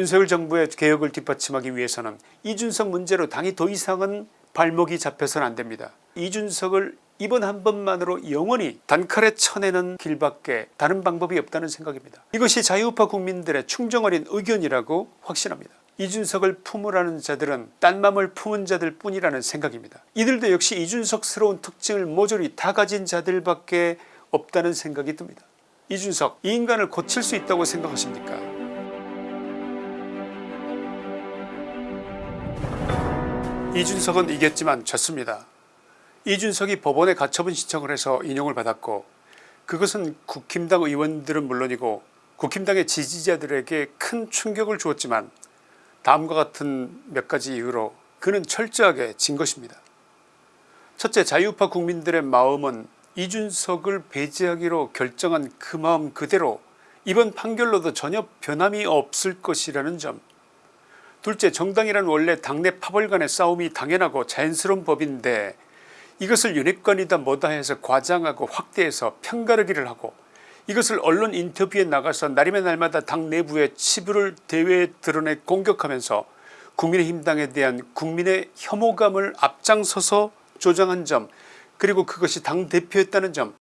윤석열 정부의 개혁을 뒷받침하기 위해서는 이준석 문제로 당이 더 이상은 발목이 잡혀서는 안됩니다. 이준석을 이번 한 번만으로 영원히 단칼에 쳐내는 길밖에 다른 방법이 없다는 생각입니다. 이것이 자유우파 국민들의 충정어린 의견이라고 확신합니다. 이준석을 품으라는 자들은 딴 맘을 품은 자들 뿐이라는 생각입니다. 이들도 역시 이준석스러운 특징을 모조리 다 가진 자들밖에 없다는 생각이 듭니다. 이준석 이 인간을 고칠 수 있다고 생각하십니까 이준석은 이겼지만 졌습니다. 이준석이 법원에 가처분 신청을 해서 인용을 받았고 그것은 국힘당 의원들은 물론이고 국힘당의 지지자들에게 큰 충격을 주었지만 다음과 같은 몇 가지 이유로 그는 철저하게 진 것입니다. 첫째 자유파 국민들의 마음은 이준석을 배제하기로 결정한 그 마음 그대로 이번 판결로도 전혀 변함이 없을 것이라는 점 둘째 정당이란 원래 당내 파벌 간의 싸움이 당연하고 자연스러운 법인데 이것을 윤핵관이다 뭐다 해서 과장하고 확대해서 편가르기를 하고 이것을 언론 인터뷰에 나가서 날이면 날마다 당 내부의 치부를 대회에 드러내 공격하면서 국민의힘당에 대한 국민의 혐오감을 앞장서서 조장한 점 그리고 그것이 당대표였다는 점.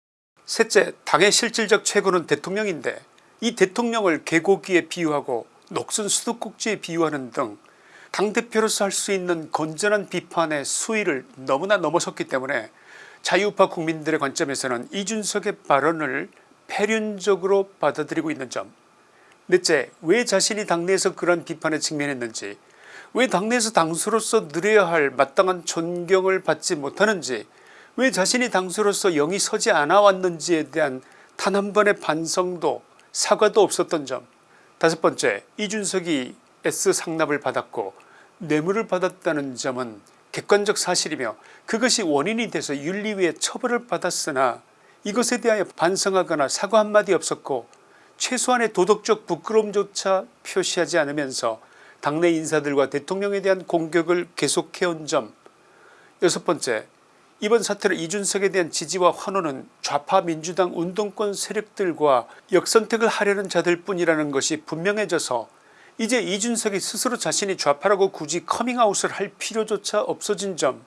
셋째 당의 실질적 최고는 대통령인데 이 대통령을 개고기에 비유하고 녹슨 수도꼭지에 비유하는 등 당대표로서 할 수 있는 건전한 비판의 수위를 너무나 넘어섰기 때문에 자유우파 국민들의 관점에서는 이준석의 발언을 폐륜적으로 받아들이고 있는 점. 넷째 왜 자신이 당내에서 그런 비판에 직면했는지 왜 당내에서 당수로서 누려야 할 마땅한 존경을 받지 못하는지 왜 자신이 당수로서 영이 서지 않아 왔는지에 대한 단 한 번의 반성도 사과도 없었던 점 다섯 번째 이준석이 S 상납을 받았고 뇌물을 받았다는 점은 객관적 사실이며 그것이 원인이 돼서 윤리위에 처벌을 받았으나 이것에 대하여 반성하거나 사과 한마디 없었고 최소한의 도덕적 부끄러움조차 표시하지 않으면서 당내 인사들과 대통령에 대한 공격을 계속해온 점. 여섯 번째 이번 사태로 이준석에 대한 지지와 환호는 좌파 민주당 운동권 세력들과 역선택을 하려는 자들 뿐이라는 것이 분명해져서 이제 이준석이 스스로 자신이 좌파라고 굳이 커밍아웃을 할 필요조차 없어진 점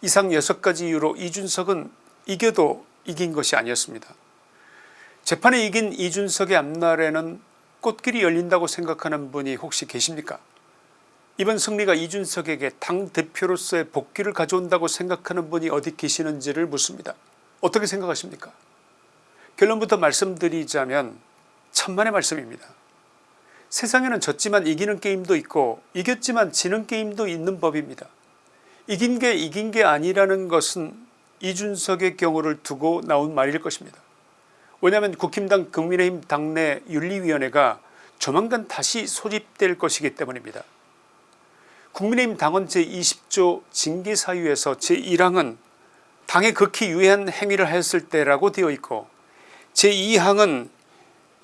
이상 6가지 이유로 이준석은 이겨도 이긴 것이 아니었습니다. 재판에 이긴 이준석의 앞날에는 꽃길이 열린다고 생각하는 분이 혹시 계십니까 이번 승리가 이준석에게 당대표로서의 복귀를 가져온다고 생각하는 분이 어디 계시는지를 묻습니다. 어떻게 생각하십니까 결론부터 말씀드리자면 천만의 말씀입니다. 세상에는 졌지만 이기는 게임도 있고 이겼지만 지는 게임도 있는 법입니다. 이긴 게 이긴 게 아니라는 것은 이준석의 경우를 두고 나온 말일 것입니다. 왜냐하면 국힘당 국민의힘 당내 윤리위원회가 조만간 다시 소집될 것이기 때문입니다. 국민의힘 당원 제20조 징계사유에서 제1항은 당에 극히 유해한 행위를 했을 때라고 되어 있고 제2항은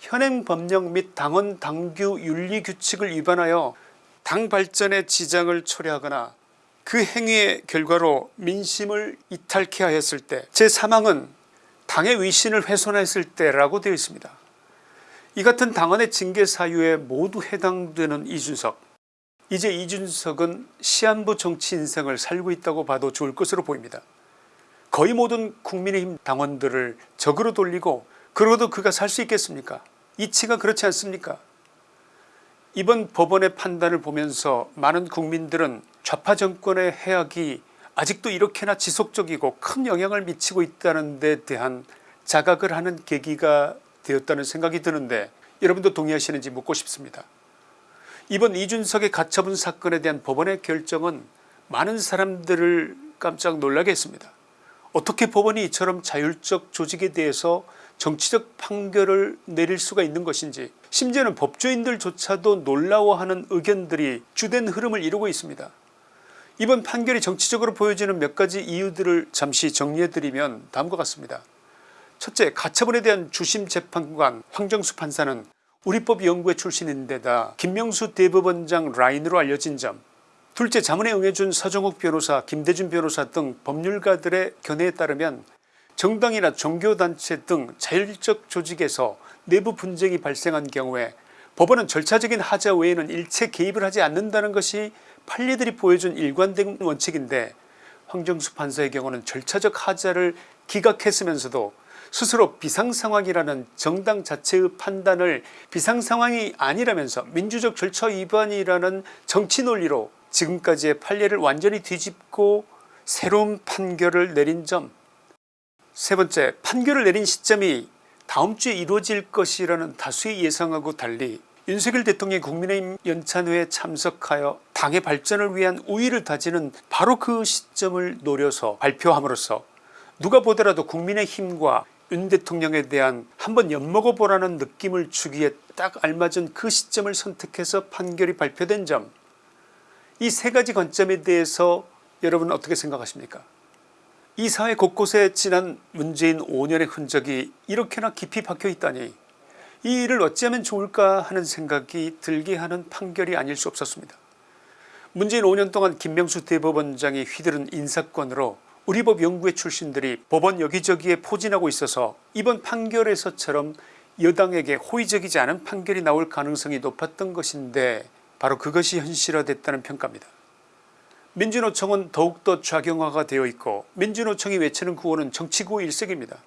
현행법령 및 당원 당규 윤리규칙을 위반하여 당 발전에 지장을 초래하거나 그 행위의 결과로 민심을 이탈케 하였을 때 제3항은 당의 위신을 훼손했을 때라고 되어 있습니다. 이 같은 당원의 징계 사유에 모두 해당되는 이준석 이제 이준석은 시한부 정치 인생을 살고 있다고 봐도 좋을 것으로 보입니다. 거의 모든 국민의힘 당원들을 적으로 돌리고 그러고도 그가 살 수 있겠습니까 이치가 그렇지 않습니까 이번 법원의 판단을 보면서 많은 국민들은 좌파 정권의 해악이 아직도 이렇게나 지속적이고 큰 영향을 미치고 있다는 데 대한 자각을 하는 계기가 되었다는 생각이 드는데 여러분도 동의하시는지 묻고 싶습니다. 이번 이준석의 가처분 사건에 대한 법원의 결정은 많은 사람들을 깜짝 놀라게 했습니다. 어떻게 법원이 이처럼 자율적 조직에 대해서 정치적 판결을 내릴 수가 있는 것인지 심지어는 법조인들조차도 놀라워하는 의견들이 주된 흐름을 이루고 있습니다. 이번 판결이 정치적으로 보여지는 몇 가지 이유들을 잠시 정리해드리면 다음과 같습니다. 첫째 가처분에 대한 주심 재판관 황정수 판사는 우리법 연구회 출신인데다 김명수 대법원장 라인으로 알려진 점 둘째 자문에 응해준 서정욱 변호사 김대준 변호사 등 법률가들의 견해에 따르면 정당이나 종교단체 등 자율적 조직에서 내부 분쟁이 발생한 경우에 법원은 절차적인 하자 외에는 일체 개입을 하지 않는다는 것이 판례들이 보여준 일관된 원칙인데 황정수 판사의 경우는 절차적 하자를 기각했으면서도 스스로 비상상황이라는 정당 자체의 판단을 비상상황이 아니라면서 민주적 절차 위반이라는 정치 논리로 지금까지의 판례를 완전히 뒤집고 새로운 판결을 내린 점. 세 번째 판결을 내린 시점이 다음 주에 이루어질 것이라는 다수의 예상하고 달리 윤석열 대통령이 국민의힘 연찬회에 참석하여 당의 발전을 위한 우위를 다지는 바로 그 시점을 노려서 발표함으로써 누가 보더라도 국민의힘과 윤 대통령에 대한 한번 엿먹어 보라는 느낌을 주기에 딱 알맞은 그 시점을 선택해서 판결이 발표된 점 이 세 가지 관점에 대해서 여러분은 어떻게 생각하십니까 이 사회 곳곳에 지난 문재인 5년의 흔적이 이렇게나 깊이 박혀 있다니 이 일을 어찌하면 좋을까 하는 생각이 들게 하는 판결이 아닐 수 없었습니다. 문재인 5년 동안 김명수 대법원장이 휘두른 인사권으로 우리법 연구회 출신들이 법원 여기저기에 포진하고 있어서 이번 판결에서처럼 여당에게 호의적이지 않은 판결이 나올 가능성이 높았던 것인데 바로 그것이 현실화됐다는 평가입니다. 민주노총은 더욱더 좌경화가 되어 있고 민주노총이 외치는 구호는 정치구호 일색입니다.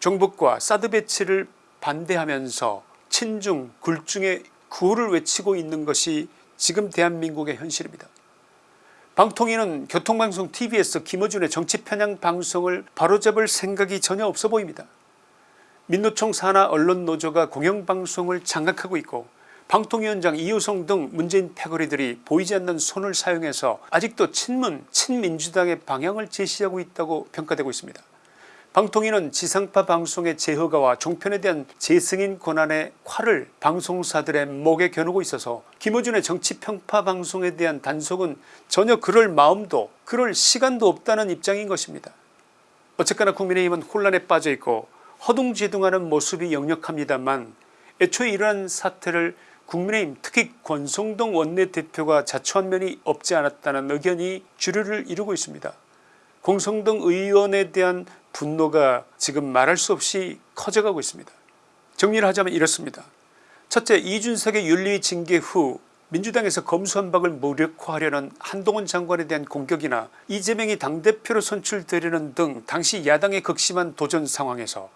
종북과 사드 배치를 반대하면서 친중 굴중의 구호를 외치고 있는 것이 지금 대한민국의 현실입니다. 방통위는 교통방송 tv에서 김어준의 정치 편향 방송을 바로잡을 생각이 전혀 없어 보입니다. 민노총 산하 언론노조가 공영방송을 장악하고 있고 방통위원장 이호성 등 문재인 패거리들이 보이지 않는 손을 사용해서 아직도 친문 친민주당의 방향을 제시하고 있다고 평가되고 있습니다. 방통위는 지상파 방송의 재허가와 종편에 대한 재승인 권한의 칼을 방송사들의 목에 겨누고 있어서 김어준의 정치평파 방송에 대한 단속은 전혀 그럴 마음도 그럴 시간도 없다는 입장인 것입니다. 어쨌거나 국민의힘은 혼란에 빠져있고 허둥지둥하는 모습이 역력합니다만 애초에 이러한 사태를 국민의힘 특히 권성동 원내대표가 자초한 면이 없지 않았다는 의견이 주류를 이루고 있습니다. 공성동 의원에 대한 분노가 지금 말할 수 없이 커져가고 있습니다. 정리를 하자면 이렇습니다. 첫째 이준석의 윤리 징계 후 민주당에서 검수한박을 무력화하려는 한동훈 장관에 대한 공격이나 이재명이 당대표로 선출되려는 등 당시 야당의 극심한 도전 상황에서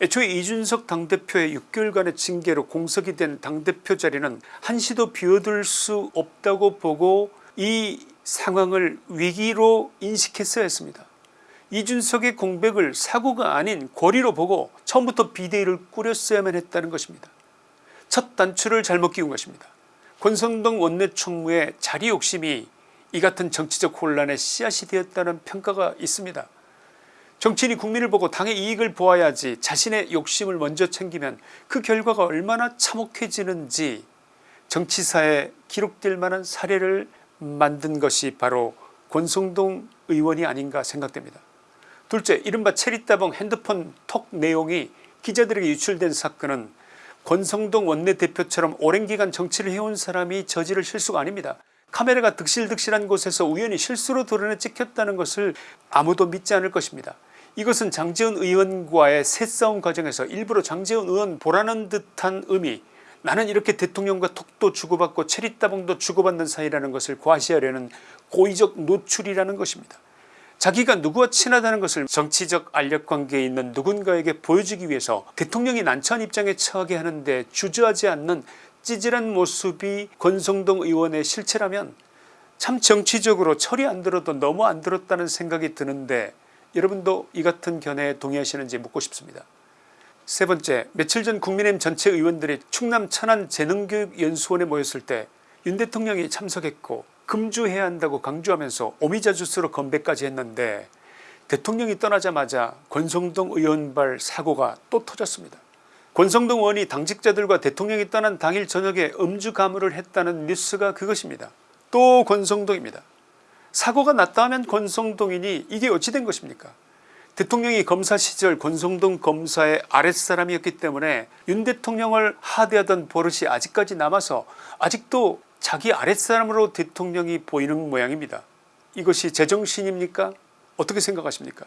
애초에 이준석 당대표의 6개월간의 징계로 공석이 된 당대표 자리는 한시도 비워둘 수 없다고 보고 이 상황을 위기로 인식했어야 했습니다. 이준석의 공백을 사고가 아닌 고리로 보고 처음부터 비대위를 꾸렸어야만 했다는 것입니다. 첫 단추를 잘못 끼운 것입니다. 권성동 원내총무의 자리 욕심이 이 같은 정치적 혼란의 씨앗이 되었다는 평가가 있습니다. 정치인이 국민을 보고 당의 이익을 보아야지 자신의 욕심을 먼저 챙기면 그 결과가 얼마나 참혹해지는지 정치사에 기록될 만한 사례를 만든 것이 바로 권성동 의원이 아닌가 생각됩니다. 둘째 이른바 체리따봉 핸드폰 톡 내용이 기자들에게 유출된 사건은 권성동 원내대표처럼 오랜 기간 정치를 해온 사람이 저지를 실수가 아닙니다. 카메라가 득실득실한 곳에서 우연히 실수로 드러내 찍혔다는 것을 아무도 믿지 않을 것입니다. 이것은 장재훈 의원과의 새싸움 과정에서 일부러 장재훈 의원 보라는 듯한 의미 나는 이렇게 대통령과 톡도 주고받고 체리따봉도 주고받는 사이라는 것을 과시하려는 고의적 노출이라는 것입니다. 자기가 누구와 친하다는 것을 정치적 알력관계에 있는 누군가에게 보여주기 위해서 대통령이 난처한 입장에 처하게 하는데 주저하지 않는 찌질한 모습이 권성동 의원의 실체라면 참 정치적으로 철이 안 들어도 너무 안 들었다는 생각이 드는데 여러분도 이 같은 견해에 동의하시는지 묻고 싶습니다. 세 번째 며칠 전 국민의힘 전체 의원들이 충남 천안 재능교육연수원에 모였을 때 윤 대통령이 참석했고 금주해야 한다고 강조하면서 오미자주스로 건배까지 했는데 대통령이 떠나자마자 권성동 의원발 사고가 또 터졌습니다. 권성동 의원이 당직자들과 대통령이 떠난 당일 저녁에 음주 가물을 했다는 뉴스가 그것입니다. 또 권성동입니다. 사고가 났다 하면 권성동이니 이게 어찌 된 것입니까 대통령이 검사 시절 권성동 검사의 아랫사람이었기 때문에 윤 대통령을 하대하던 버릇이 아직까지 남아서 아직도 자기 아랫사람으로 대통령이 보이는 모양입니다. 이것이 제정신입니까? 어떻게 생각하십니까?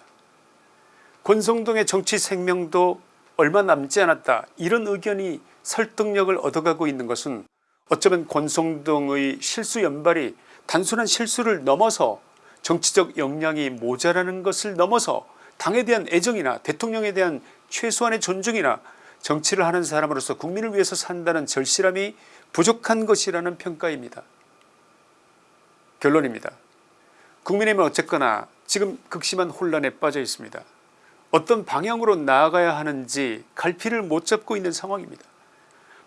권성동의 정치 생명도 얼마 남지 않았다. 이런 의견이 설득력을 얻어가고 있는 것은 어쩌면 권성동의 실수 연발이 단순한 실수를 넘어서 정치적 역량이 모자라는 것을 넘어서 당에 대한 애정이나 대통령에 대한 최소한의 존중이나 정치를 하는 사람으로서 국민을 위해서 산다는 절실함이 부족한 것이라는 평가입니다. 결론입니다. 국민의힘은 어쨌거나 지금 극심한 혼란에 빠져 있습니다. 어떤 방향으로 나아가야 하는지 갈피를 못 잡고 있는 상황입니다.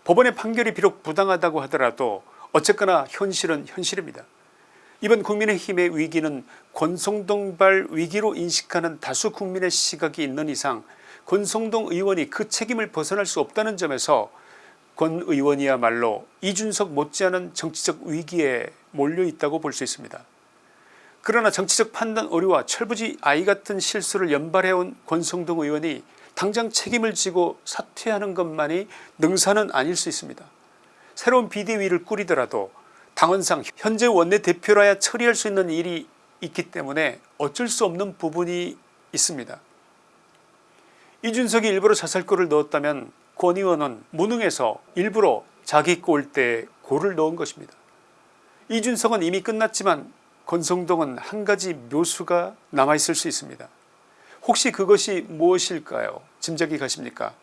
법원의 판결이 비록 부당하다고 하더라도 어쨌거나 현실은 현실입니다. 이번 국민의힘의 위기는 권성동발 위기로 인식하는 다수 국민의 시각이 있는 이상 권성동 의원이 그 책임을 벗어날 수 없다는 점에서 권 의원이야말로 이준석 못지않은 정치적 위기에 몰려있다고 볼 수 있습니다. 그러나 정치적 판단 오류와 철부지 아이 같은 실수를 연발해온 권성동 의원이 당장 책임을 지고 사퇴하는 것만이 능사는 아닐 수 있습니다. 새로운 비대위를 꾸리더라도 당헌상 현재 원내대표라야 처리할 수 있는 일이 있기 때문에 어쩔 수 없는 부분이 있습니다. 이준석이 일부러 자살골을 넣었다면 권 의원은 무능해서 일부러 자기 골대에 골을 넣은 것입니다. 이준석은 이미 끝났지만 권성동은 한 가지 묘수가 남아있을 수 있습니다. 혹시 그것이 무엇일까요 짐작이 가십니까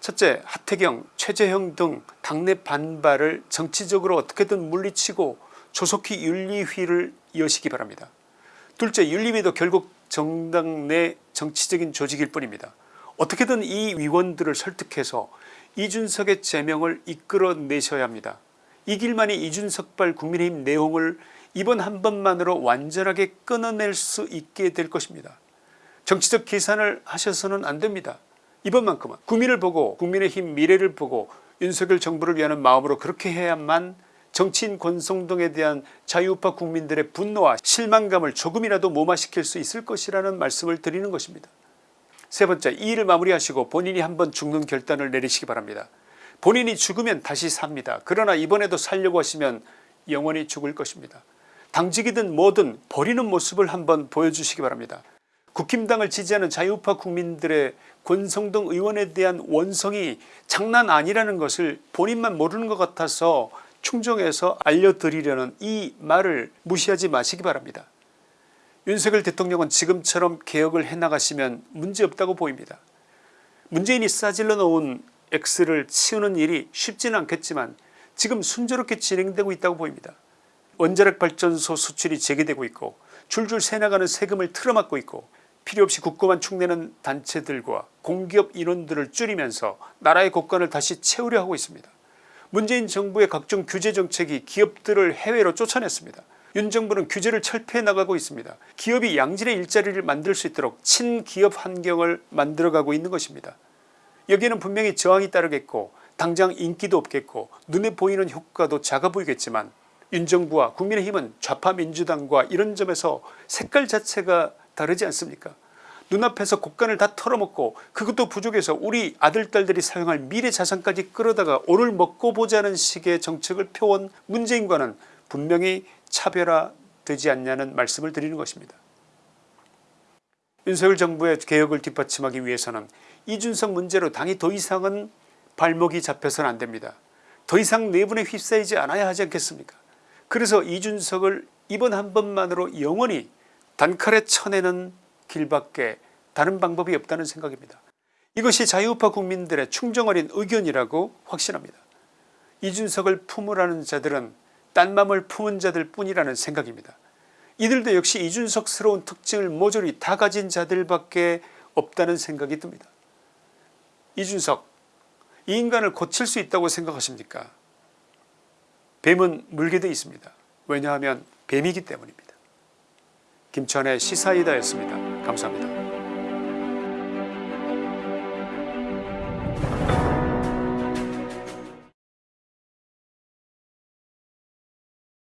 첫째 하태경 최재형 등 당내 반발을 정치적으로 어떻게든 물리치고 조속히 윤리휘를 이어시기 바랍니다. 둘째 윤리위도 결국 정당 내 정치적인 조직일 뿐입니다. 어떻게든 이 위원들을 설득해서 이준석의 제명을 이끌어내셔야 합니다. 이 길만이 이준석발 국민의힘 내용을 이번 한 번만으로 완전하게 끊어낼 수 있게 될 것입니다. 정치적 계산을 하셔서는 안됩니다. 이번만큼은 국민을 보고 국민의힘 미래를 보고 윤석열 정부를 위하는 마음으로 그렇게 해야만 정치인 권성동에 대한 자유우파 국민들의 분노와 실망감을 조금이라도 무마시킬 수 있을 것이라는 말씀을 드리는 것입니다. 세 번째 이 일을 마무리하시고 본인이 한번 죽는 결단을 내리시기 바랍니다. 본인이 죽으면 다시 삽니다. 그러나 이번에도 살려고 하시면 영원히 죽을 것입니다. 당직이든 뭐든 버리는 모습을 한번 보여주시기 바랍니다. 국힘당을 지지하는 자유파 국민들의 권성동 의원에 대한 원성이 장난 아니라는 것을 본인만 모르는 것 같아서 충정해서 알려드리려는 이 말을 무시하지 마시기 바랍니다. 윤석열 대통령은 지금처럼 개혁을 해나가시면 문제없다고 보입니다. 문재인이 싸질러 놓은 X를 치우는 일이 쉽지는 않겠지만 지금 순조롭게 진행되고 있다고 보입니다. 원자력 발전소 수출이 재개되고 있고 줄줄 새나가는 세금을 틀어막고 있고 필요없이 국고만 축내는 단체들과 공기업 인원들을 줄이면서 나라의 국간을 다시 채우려 하고 있습니다. 문재인 정부의 각종 규제 정책이 기업들을 해외로 쫓아냈습니다. 윤 정부는 규제를 철폐해 나가고 있습니다. 기업이 양질의 일자리를 만들 수 있도록 친기업 환경을 만들어가고 있는 것입니다. 여기에는 분명히 저항이 따르겠고 당장 인기도 없겠고 눈에 보이는 효과도 작아 보이겠지만 윤 정부와 국민의힘은 좌파 민주당과 이런 점에서 색깔 자체가 다르지 않습니까 눈앞에서 곡간을 다 털어먹고 그것도 부족해서 우리 아들 딸들이 사용할 미래 자산까지 끌어다가 오늘 먹고 보자는 식의 정책을 펴온 문재인과는 분명히 차별화되지 않냐는 말씀을 드리는 것입니다. 윤석열 정부의 개혁을 뒷받침하기 위해서는 이준석 문제로 당이 더 이상은 발목이 잡혀서는 안됩니다. 더 이상 내분에 휩싸이지 않아야 하지 않겠습니까 그래서 이준석을 이번 한 번만으로 영원히 단칼에 쳐내는 길밖에 다른 방법이 없다는 생각입니다. 이것이 자유우파 국민들의 충정어린 의견이라고 확신합니다. 이준석을 품으라는 자들은 딴 맘을 품은 자들 뿐이라는 생각입니다. 이들도 역시 이준석스러운 특징을 모조리 다 가진 자들밖에 없다는 생각이 듭니다. 이준석 이 인간을 고칠 수 있다고 생각하십니까 뱀은 물게 돼 있습니다. 왜냐하면 뱀이기 때문입니다. 김천의 시사이다였습니다. 감사합니다.